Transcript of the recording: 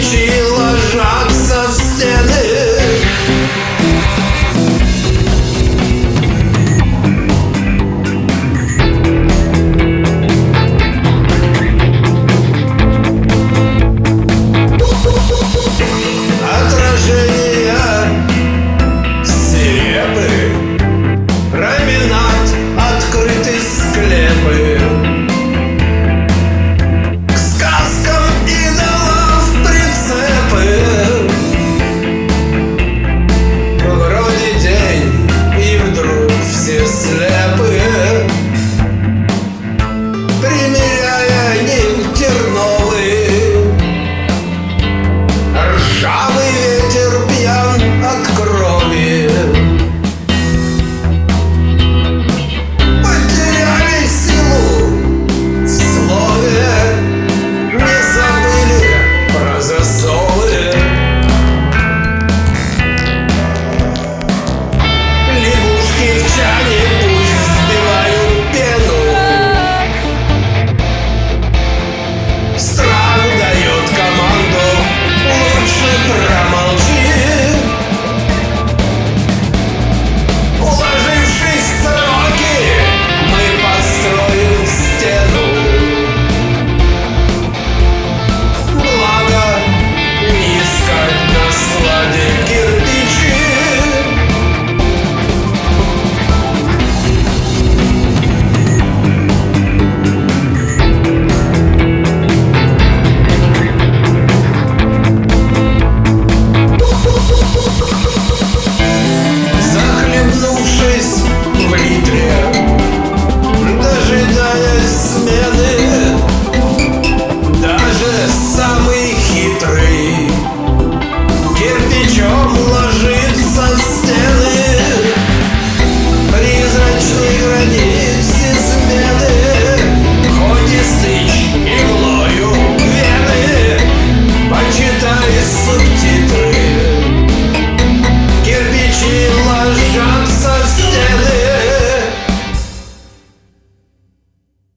She It's